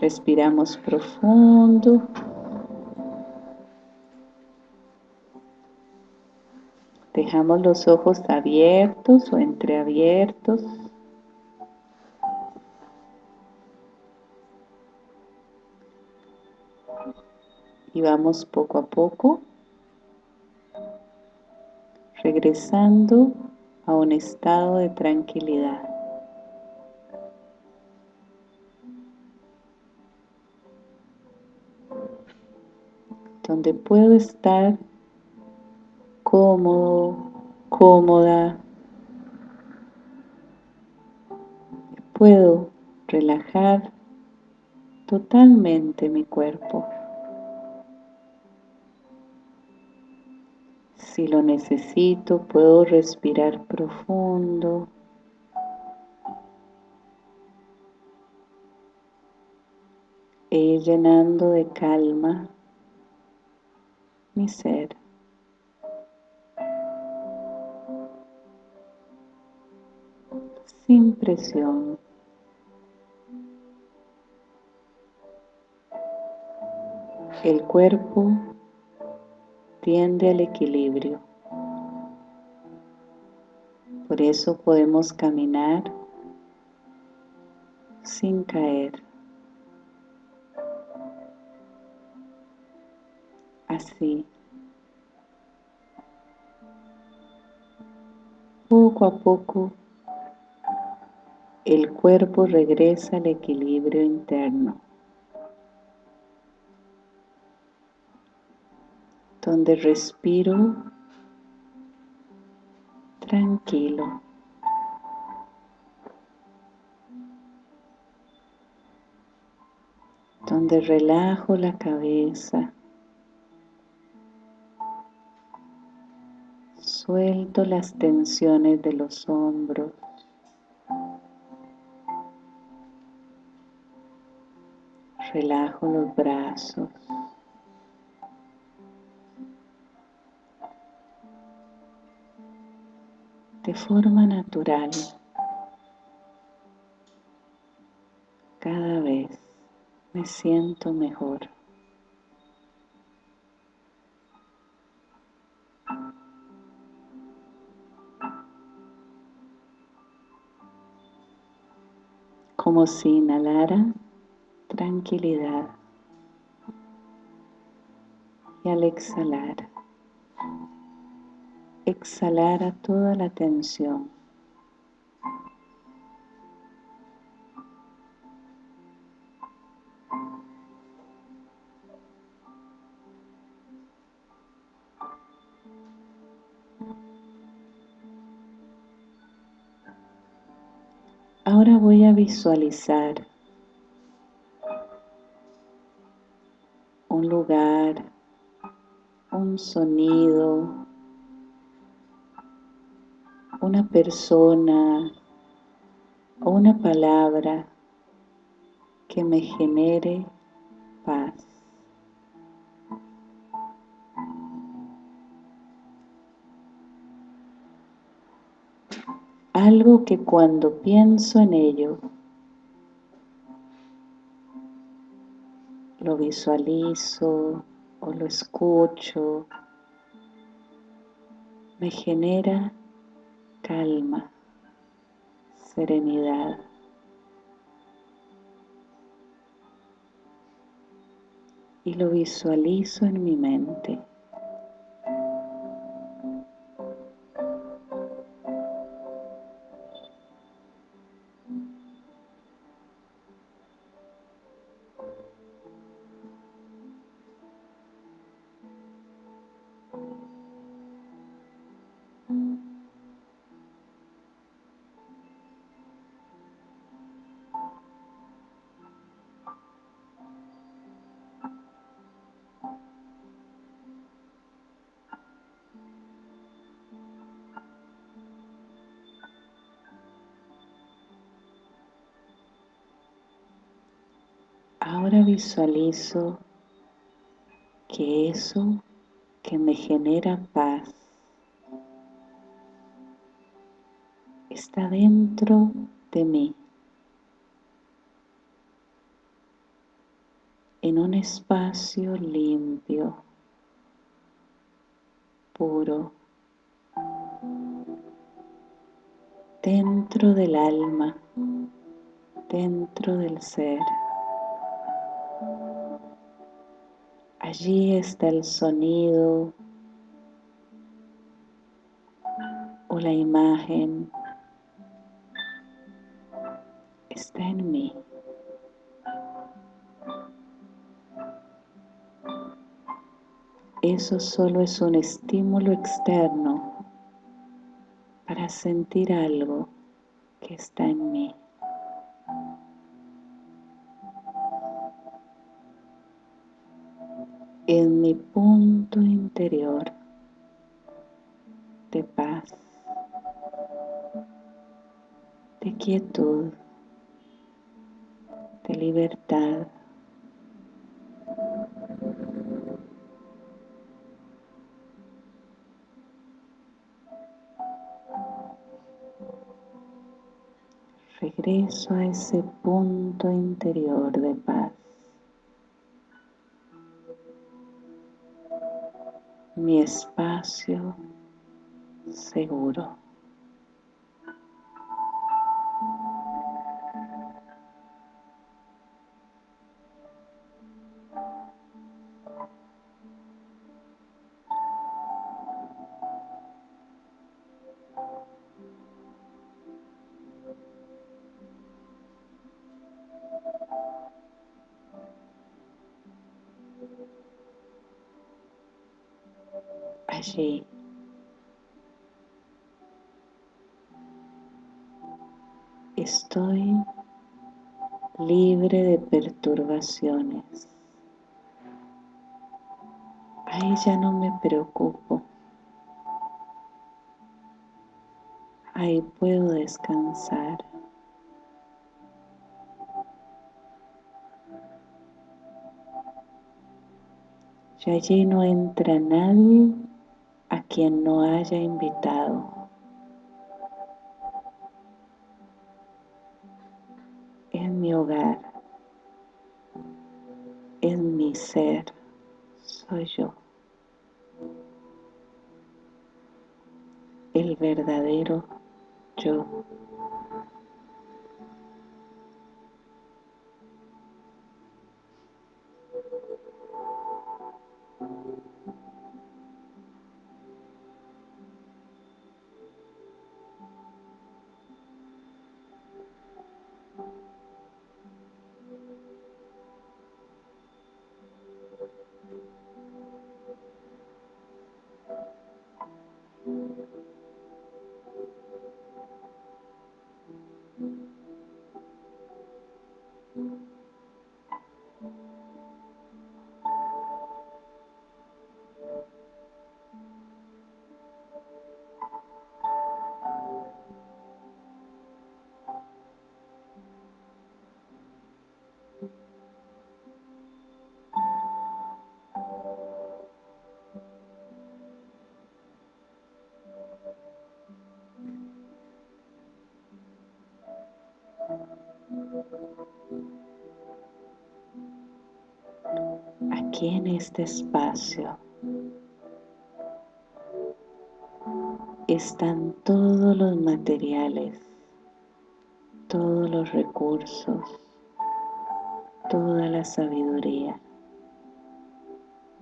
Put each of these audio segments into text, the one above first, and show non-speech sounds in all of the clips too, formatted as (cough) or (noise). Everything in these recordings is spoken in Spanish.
Respiramos profundo. Dejamos los ojos abiertos o entreabiertos. Y vamos poco a poco regresando a un estado de tranquilidad. Donde puedo estar cómodo, cómoda. Puedo relajar totalmente mi cuerpo. Si lo necesito, puedo respirar profundo. E ir llenando de calma mi ser. Sin presión. El cuerpo tiende al equilibrio. Por eso podemos caminar sin caer. Poco a poco el cuerpo regresa al equilibrio interno. donde respiro tranquilo. Donde relajo la cabeza. Suelto las tensiones de los hombros. Relajo los brazos. de forma natural. Cada vez me siento mejor. Como si inhalara tranquilidad y al exhalar exhalara toda la tensión. Ahora voy a visualizar un lugar, un sonido, una persona o una palabra que me genere paz. Algo que cuando pienso en ello, lo visualizo o lo escucho, me genera calma, serenidad. Y lo visualizo en mi mente. Ahora visualizo que eso que me genera paz está dentro de mí. en un espacio limpio, puro, dentro del alma, dentro del ser. Allí está el sonido o la imagen. Está en mí. Eso solo es un estímulo externo para sentir algo que está en mí. Interior de paz, de quietud, de libertad. regreso a ese punto interior de paz. Mi espacio seguro. Ya no me preocupo. Ahí puedo descansar. Y allí no entra nadie a quien no haya invitado. En mi hogar, en mi ser, soy yo. Verdadero yo. Aquí en este espacio están todos los materiales, todos los recursos, toda la sabiduría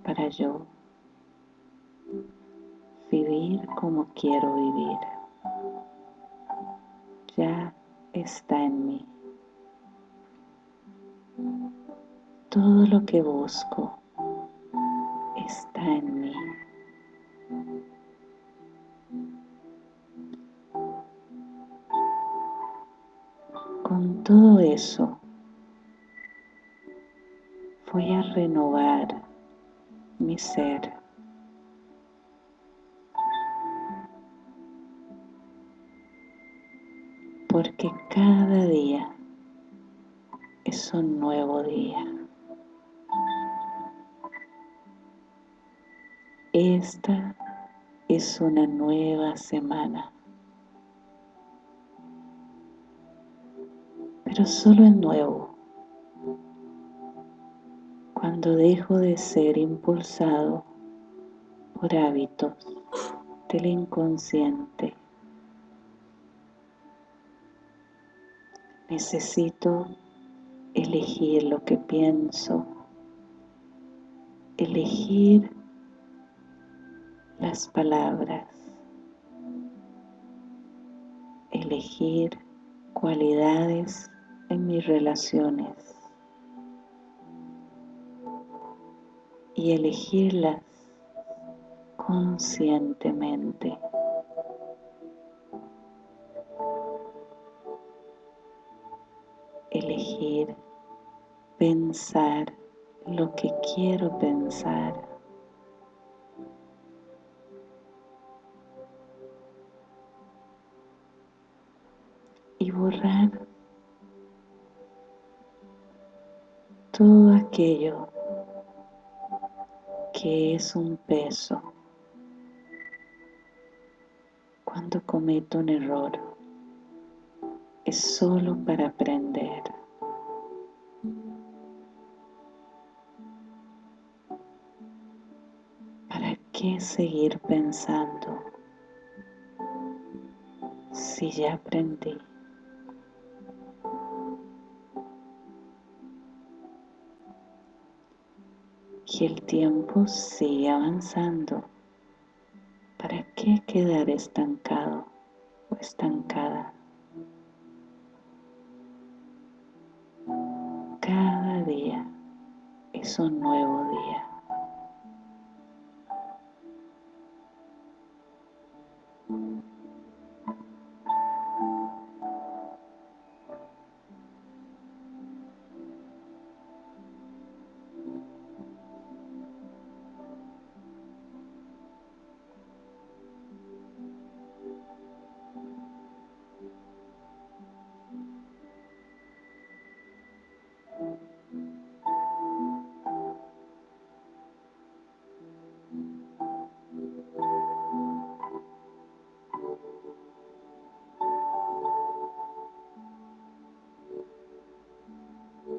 para yo vivir como quiero vivir. Que busco está en mí. Con todo eso, voy a renovar mi ser. Es una nueva semana. Pero solo es nuevo cuando dejo de ser impulsado por hábitos del inconsciente. Necesito elegir lo que pienso, elegir las palabras, elegir cualidades en mis relaciones y elegirlas conscientemente. Elegir pensar lo que quiero pensar. Y borrar todo aquello que es un peso cuando cometo un error. Es solo para aprender. ¿Para qué seguir pensando si ya aprendí? Y el tiempo sigue avanzando. ¿Para qué quedar estancado o estancada? Cada día es un nuevo día.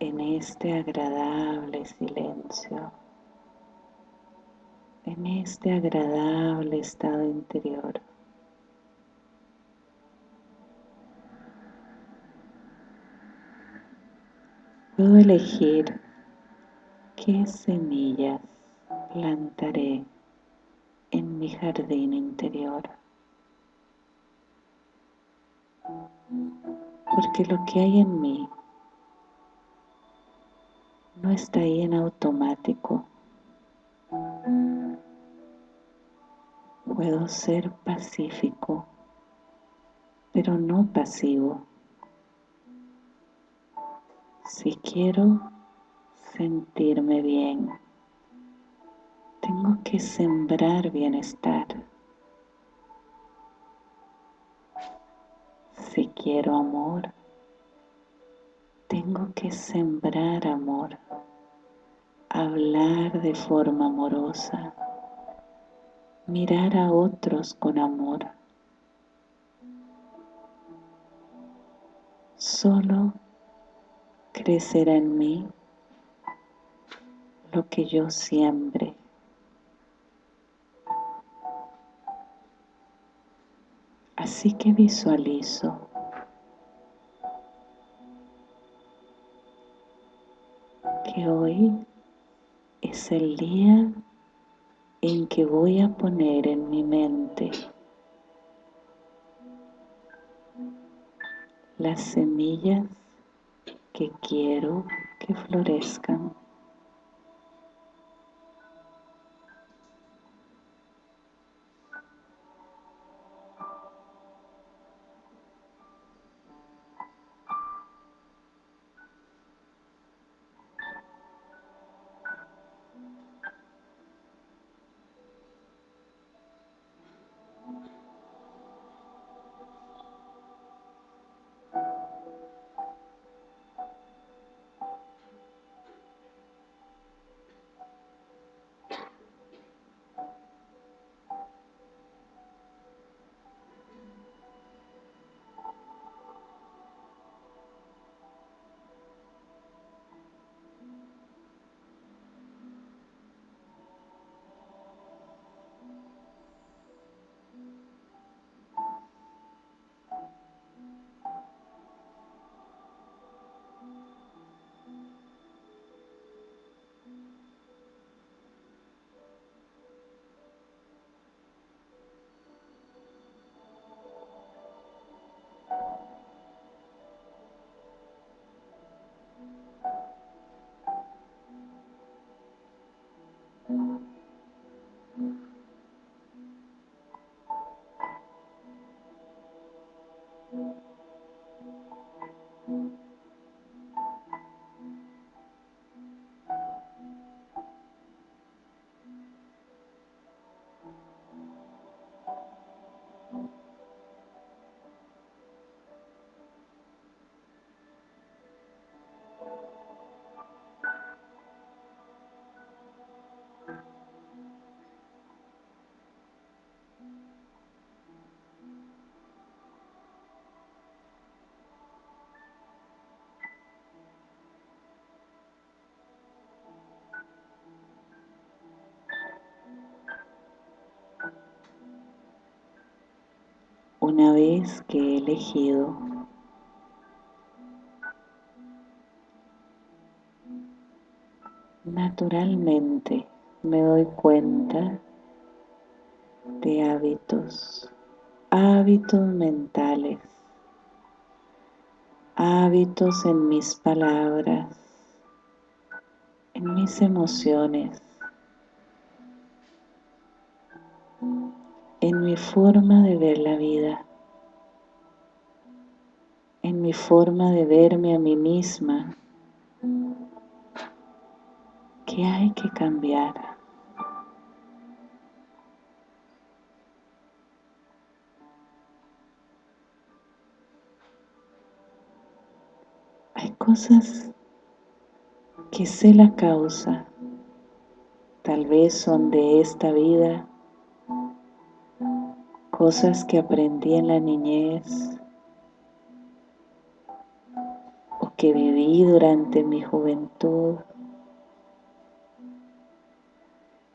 en este agradable silencio, en este agradable estado interior. Puedo elegir qué semillas plantaré en mi jardín interior. Porque lo que hay en mí no está ahí en automático. Puedo ser pacífico, pero no pasivo. Si quiero sentirme bien, tengo que sembrar bienestar. Si quiero amor, que sembrar amor, hablar de forma amorosa, mirar a otros con amor. Solo crecerá en mí lo que yo siembre. Así que visualizo hoy es el día en que voy a poner en mi mente las semillas que quiero que florezcan. Una vez que he elegido naturalmente me doy cuenta de hábitos, hábitos mentales, hábitos en mis palabras, en mis emociones, en mi forma de ver la vida, en mi forma de verme a mí misma, que hay que cambiar. Hay cosas que sé la causa, tal vez son de esta vida, cosas que aprendí en la niñez o que viví durante mi juventud.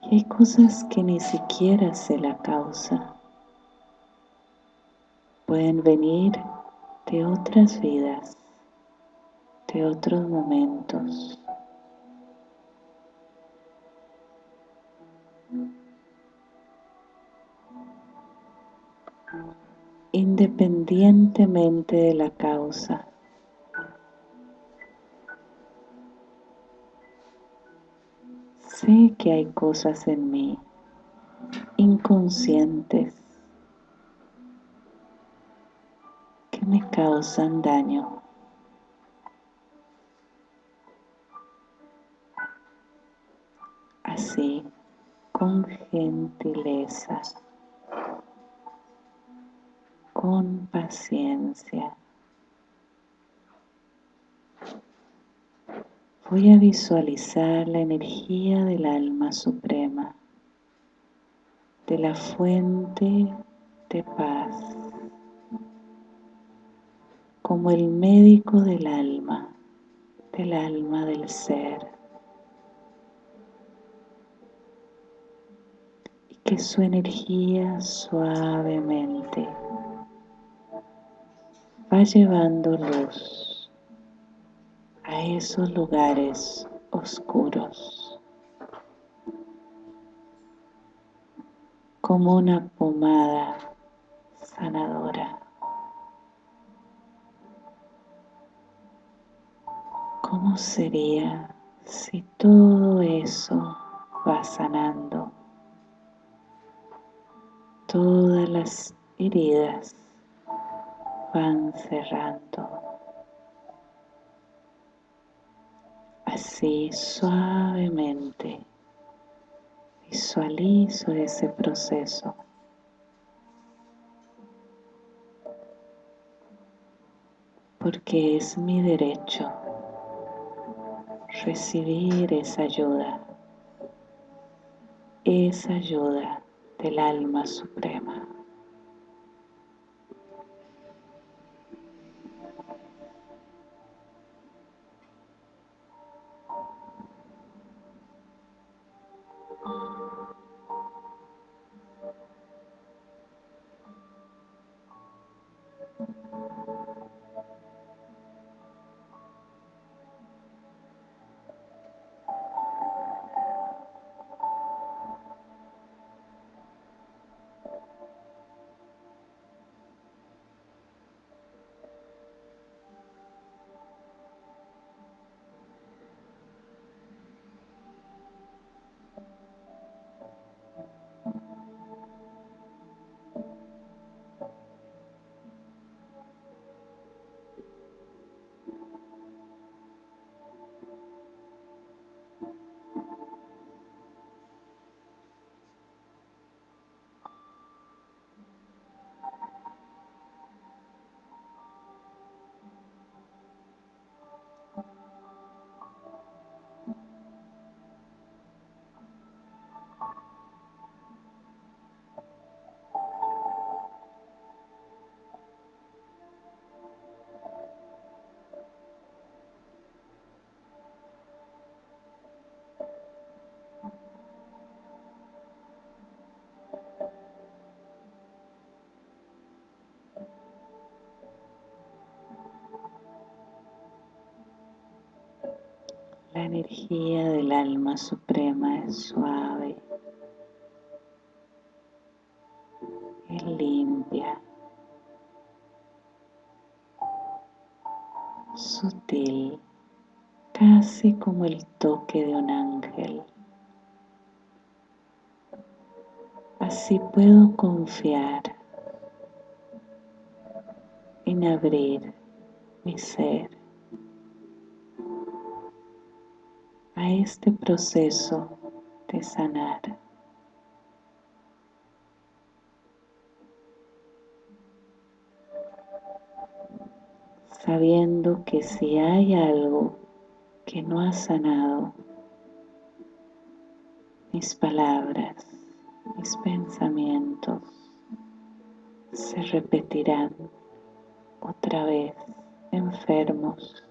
Y hay cosas que ni siquiera sé la causa. Pueden venir de otras vidas, de otros momentos. Independientemente de la causa. Sé que hay cosas en mí inconscientes que me causan daño. Así, con gentileza con paciencia. Voy a visualizar la energía del alma suprema, de la fuente de paz, como el médico del alma, del alma del ser. Y que su energía suavemente va llevando luz a esos lugares oscuros como una pomada sanadora. ¿Cómo sería si todo eso va sanando todas las heridas van cerrando. Así suavemente visualizo ese proceso. Porque es mi derecho recibir esa ayuda, esa ayuda del alma suprema. La energía del alma suprema es suave y limpia, sutil, casi como el toque de un ángel. Así puedo confiar en abrir mi ser este proceso de sanar. Sabiendo que si hay algo que no ha sanado, mis palabras, mis pensamientos se repetirán otra vez enfermos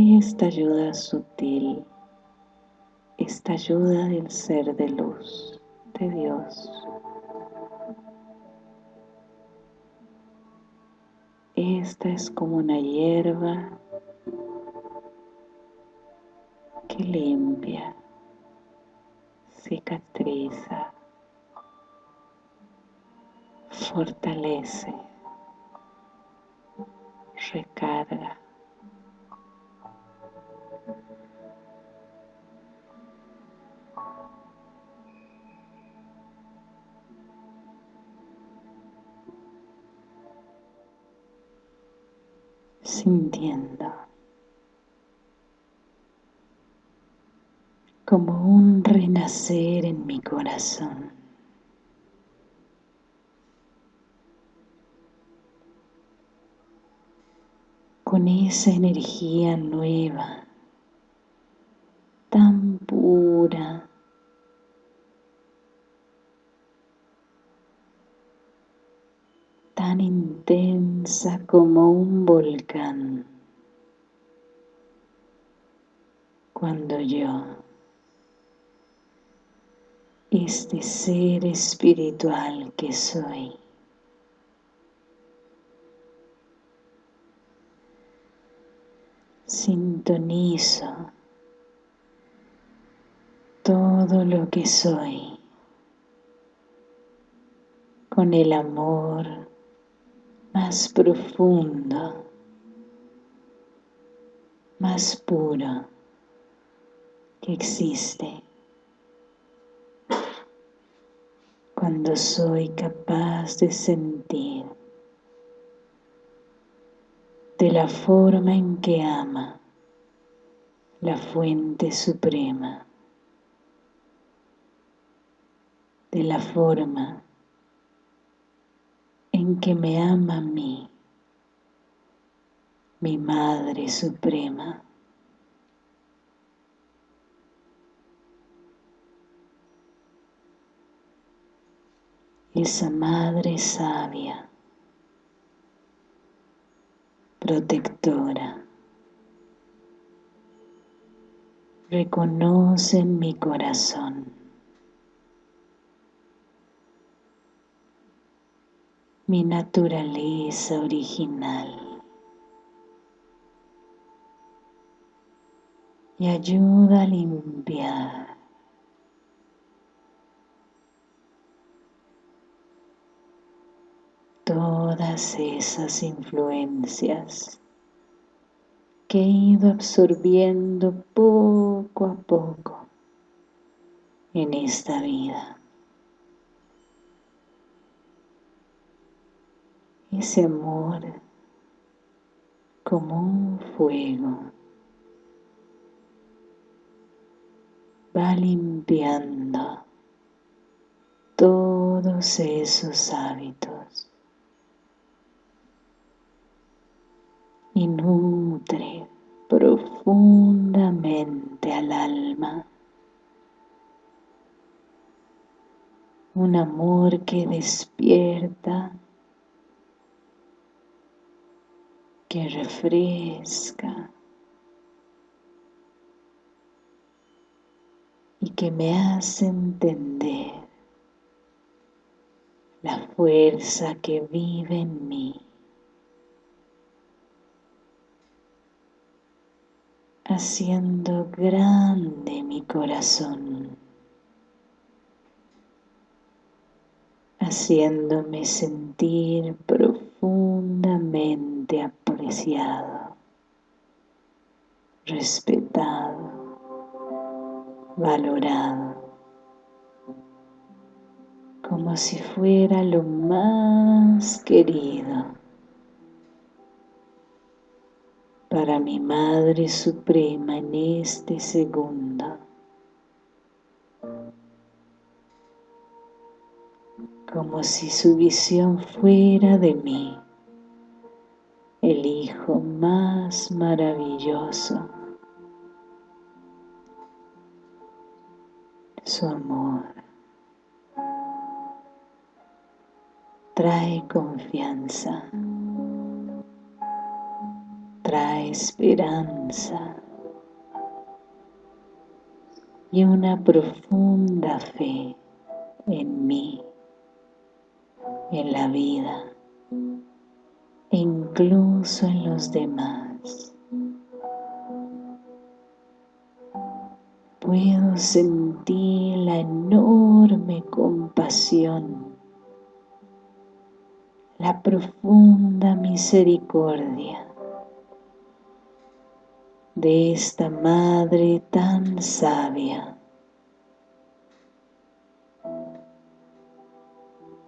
esta ayuda sutil, esta ayuda del ser de luz, de Dios. Esta es como una hierba que limpia, cicatriza, fortalece, recarga. Sintiendo como un renacer en mi corazón. Con esa energía nueva, tan pura, tan intensa como un volcán. Cuando yo, este ser espiritual que soy, sintonizo todo lo que soy con el amor más profundo, más puro que existe. Cuando soy capaz de sentir de la forma en que ama la fuente suprema, de la forma en que me ama a mí, mi Madre Suprema. Esa Madre sabia, protectora, reconoce mi corazón mi naturaleza original y ayuda a limpiar todas esas influencias que he ido absorbiendo poco a poco en esta vida. Ese amor como un fuego. Va limpiando todos esos hábitos y nutre profundamente al alma un amor que despierta que refresca y que me hace entender la fuerza que vive en mí. haciendo grande mi corazón, haciéndome sentir profundamente respetado, valorado, como si fuera lo más querido para mi Madre Suprema en este segundo. Como si su visión fuera de mí, el Hijo más maravilloso. Su amor trae confianza trae esperanza y una profunda fe en mí, en la vida incluso en los demás. Puedo sentir la enorme compasión, la profunda misericordia de esta Madre tan sabia,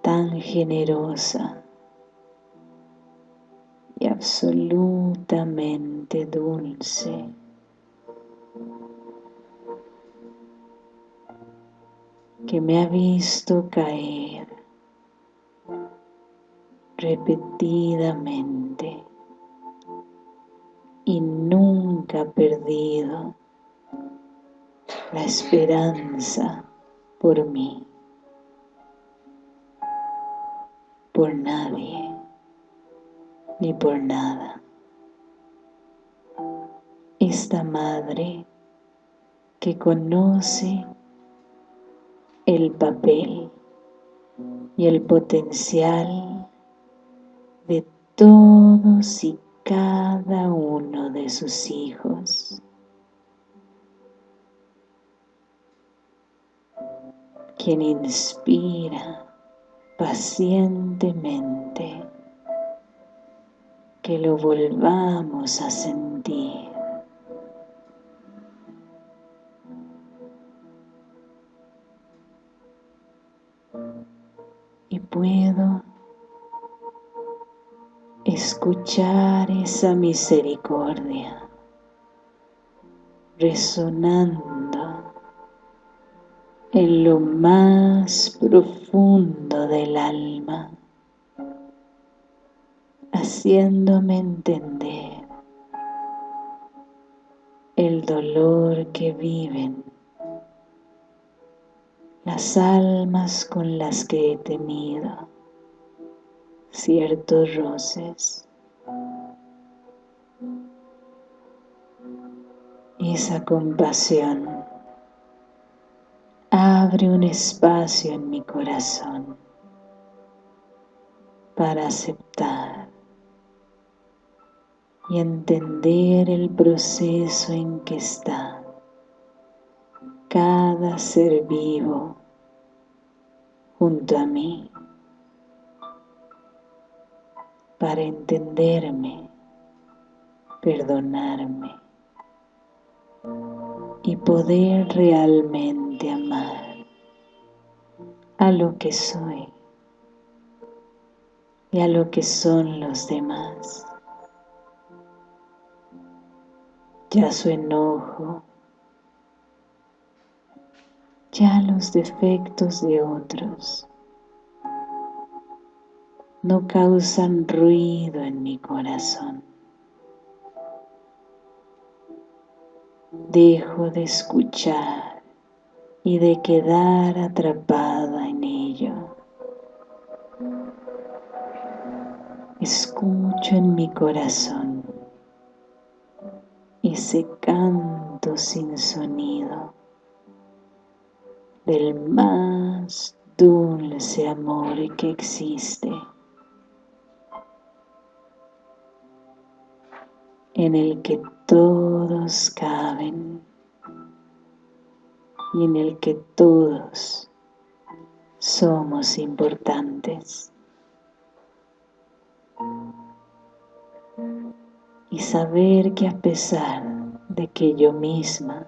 tan generosa absolutamente dulce. que me ha visto caer repetidamente y nunca perdido la esperanza por mí, por nadie, ni por nada. Esta madre que conoce el papel y el potencial de todos y cada uno de sus hijos. Quien inspira pacientemente que lo volvamos a sentir. Y puedo escuchar esa misericordia resonando en lo más profundo del alma, haciéndome entender el dolor que viven las almas con las que he tenido ciertos roces. Esa compasión abre un espacio en mi corazón para aceptar y entender el proceso en que está cada ser vivo junto a mí para entenderme, perdonarme y poder realmente amar a lo que soy y a lo que son los demás. Ya su enojo, ya los defectos de otros, no causan ruido en mi corazón. Dejo de escuchar y de quedar atrapada en ello. Escucho en mi corazón ese canto sin sonido del más dulce amor que existe, en el que todos caben y en el que todos somos importantes. Y saber que a pesar de que yo misma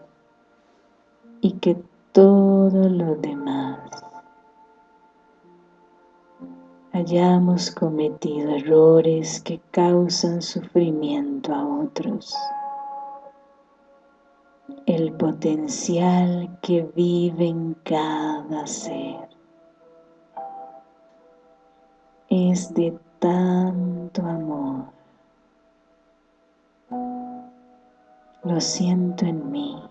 y que todos los demás hayamos cometido errores que causan sufrimiento a otros. El potencial que vive en cada ser es de tanto amor. Lo siento en mí,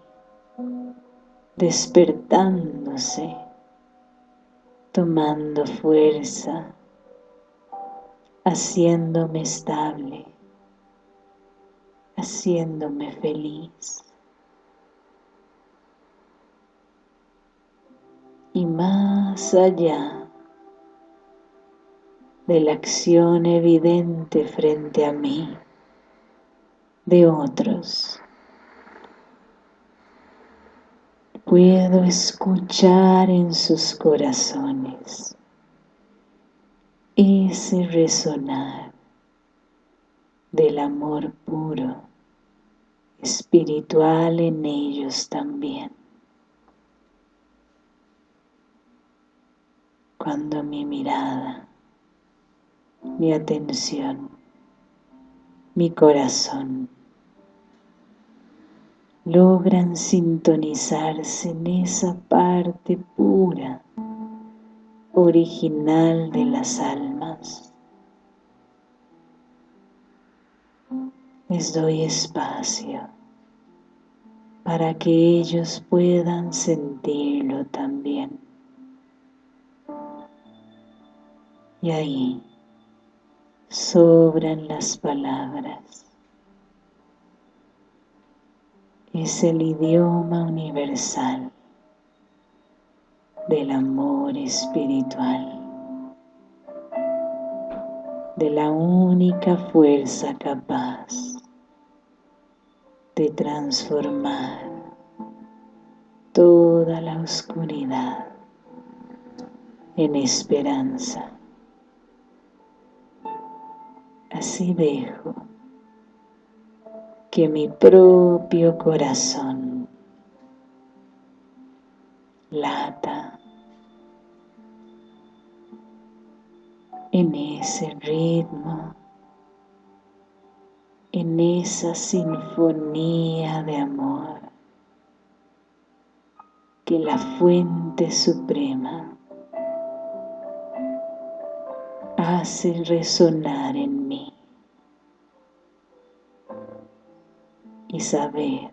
despertándose, tomando fuerza, haciéndome estable, haciéndome feliz. Y más allá de la acción evidente frente a mí, de otros, puedo escuchar en sus corazones ese resonar del amor puro, espiritual en ellos también. Cuando mi mirada, mi atención, mi corazón logran sintonizarse en esa parte pura original de las almas. Les doy espacio para que ellos puedan sentirlo también. Y ahí sobran las palabras. Es el idioma universal del amor espiritual, de la única fuerza capaz de transformar toda la oscuridad en esperanza. Así dejo que mi propio corazón lata en ese ritmo, en esa sinfonía de amor que la fuente suprema hace resonar en mí y saber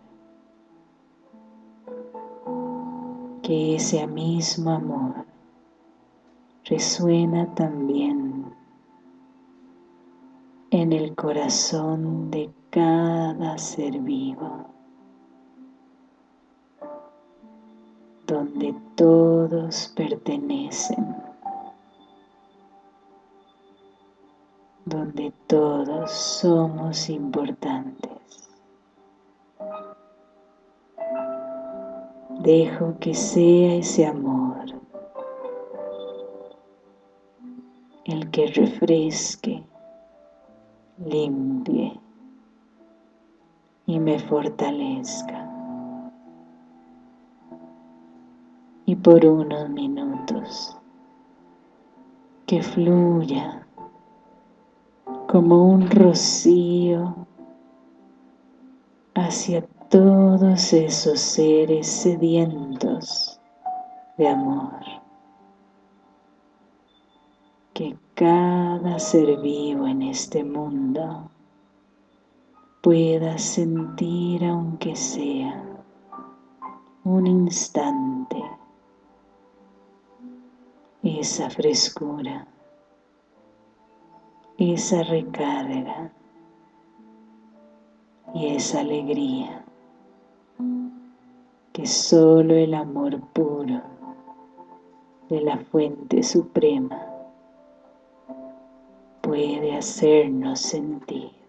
que ese mismo amor resuena también en el corazón de cada ser vivo, donde todos pertenecen, donde todos somos importantes. Dejo que sea ese amor el que refresque, limpie y me fortalezca. Y por unos minutos que fluya como un rocío hacia todos esos seres sedientos de amor. Que cada ser vivo en este mundo pueda sentir aunque sea un instante esa frescura, esa recarga y esa alegría que solo el amor puro de la fuente suprema puede hacernos sentir.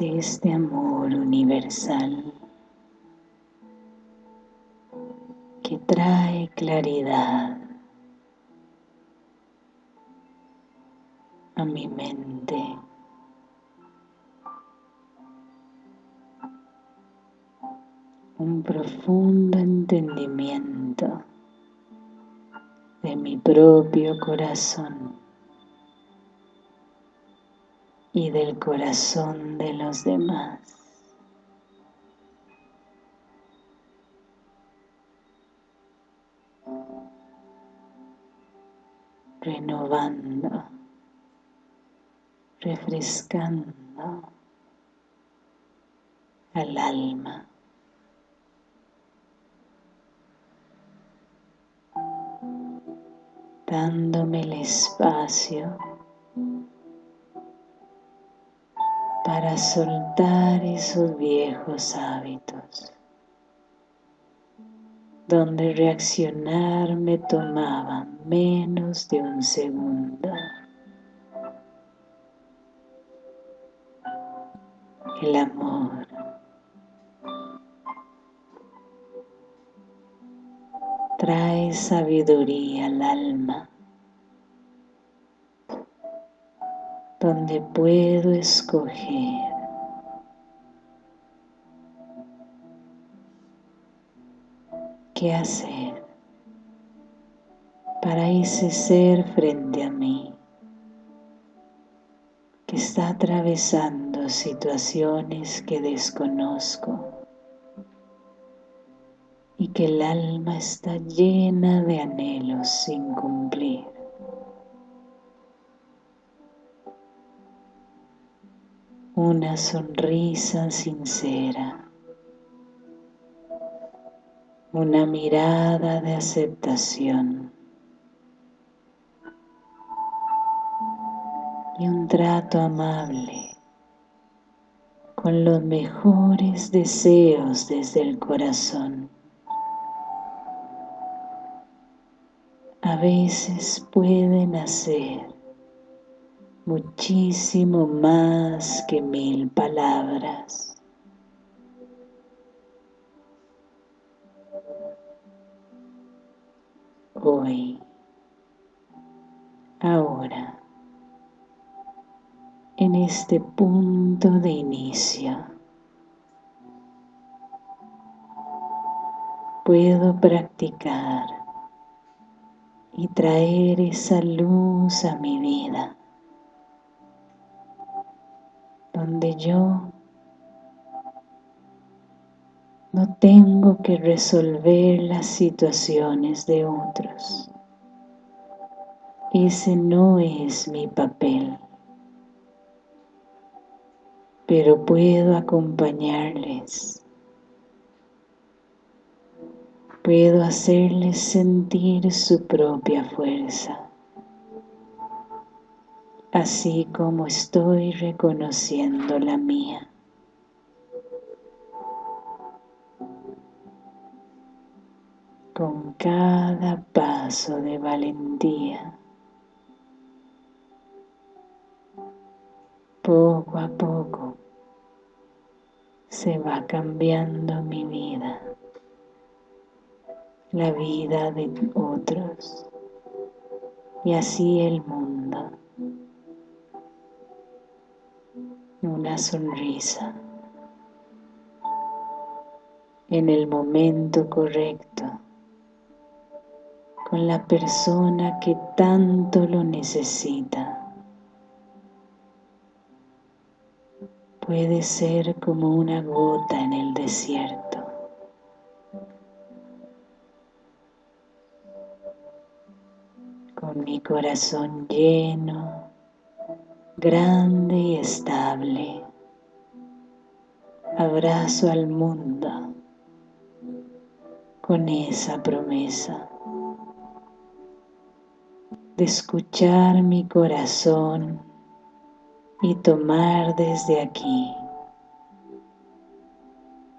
Es este amor universal que trae claridad a mi mente. Un profundo entendimiento de mi propio corazón. Y del corazón de los demás. renovando, refrescando al alma. dándome el espacio para soltar esos viejos hábitos donde reaccionar me tomaba menos de un segundo. El amor. Trae sabiduría al alma, donde puedo escoger qué hacer para ese ser frente a mí que está atravesando situaciones que desconozco y que el alma está llena de anhelos sin cumplir. Una sonrisa sincera una mirada de aceptación y un trato amable con los mejores deseos desde el corazón. A veces pueden hacer muchísimo más que mil palabras. hoy, ahora, en este punto de inicio. Puedo practicar y traer esa luz a mi vida, donde yo no tengo que resolver las situaciones de otros. Ese no es mi papel. Pero puedo acompañarles. Puedo hacerles sentir su propia fuerza. Así como estoy reconociendo la mía. con cada paso de valentía. Poco a poco se va cambiando mi vida, la vida de otros y así el mundo. Una sonrisa en el momento correcto con la persona que tanto lo necesita. Puede ser como una gota en el desierto. Con mi corazón lleno, grande y estable, abrazo al mundo con esa promesa de escuchar mi corazón y tomar desde aquí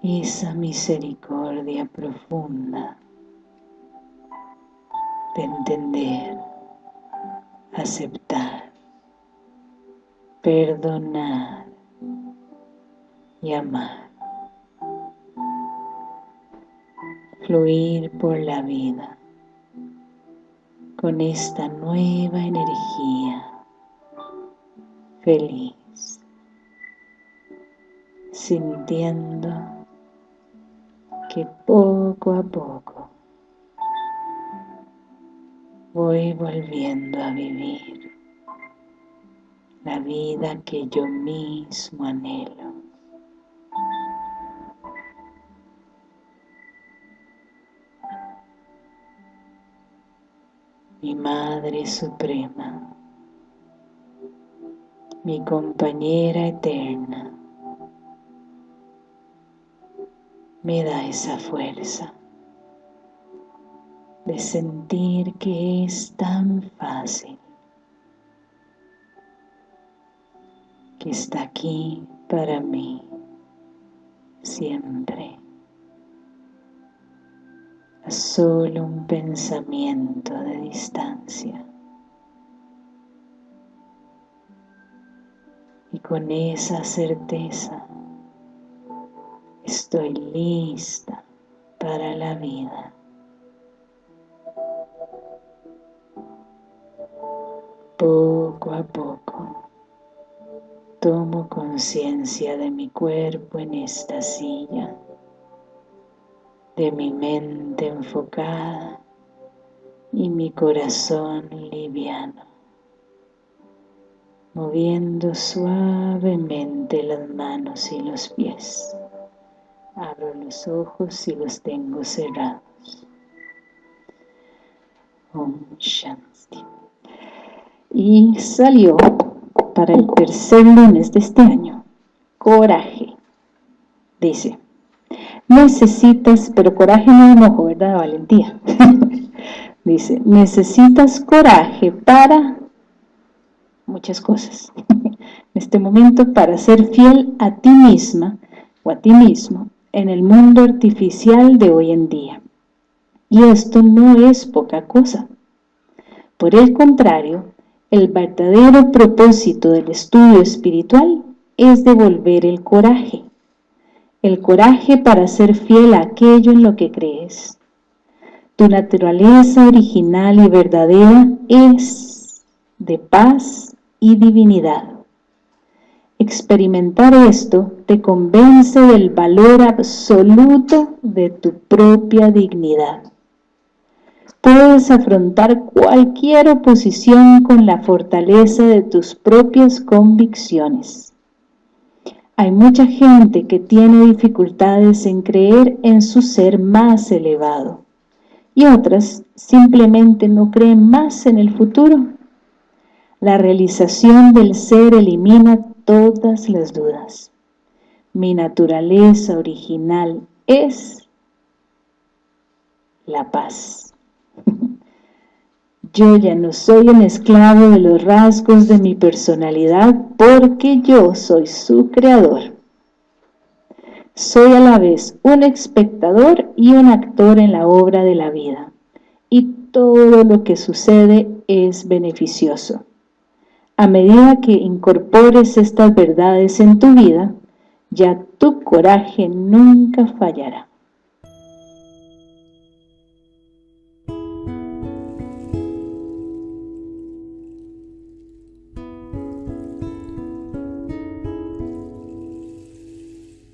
esa misericordia profunda de entender, aceptar, perdonar y amar. Fluir por la vida con esta nueva energía. Feliz, sintiendo que poco a poco voy volviendo a vivir la vida que yo mismo anhelo. mi Madre Suprema, mi compañera eterna, me da esa fuerza de sentir que es tan fácil, que está aquí para mí siempre. A solo un pensamiento de distancia. Y con esa certeza estoy lista para la vida. Poco a poco tomo conciencia de mi cuerpo en esta silla, de mi mente enfocada y mi corazón liviano, moviendo suavemente las manos y los pies. Abro los ojos y los tengo cerrados. Om Shanti y salió para el tercer lunes de este año. Coraje. Dice, necesitas, pero coraje no enojo, ¿verdad? Valentía. (laughs) Dice, necesitas coraje para muchas cosas. (laughs) en este momento, para ser fiel a ti misma o a ti mismo en el mundo artificial de hoy en día. Y esto no es poca cosa. Por el contrario, el verdadero propósito del estudio espiritual es devolver el coraje. El coraje para ser fiel a aquello en lo que crees. Tu naturaleza original y verdadera es de paz y divinidad. Experimentar esto te convence del valor absoluto de tu propia dignidad puedes afrontar cualquier oposición con la fortaleza de tus propias convicciones. Hay mucha gente que tiene dificultades en creer en su ser más elevado y otras simplemente no creen más en el futuro. La realización del ser elimina todas las dudas. Mi naturaleza original es la paz. Yo ya no soy un esclavo de los rasgos de mi personalidad porque yo soy su creador. Soy a la vez un espectador y un actor en la obra de la vida. Y todo lo que sucede es beneficioso. A medida que incorpores estas verdades en tu vida, ya tu coraje nunca fallará.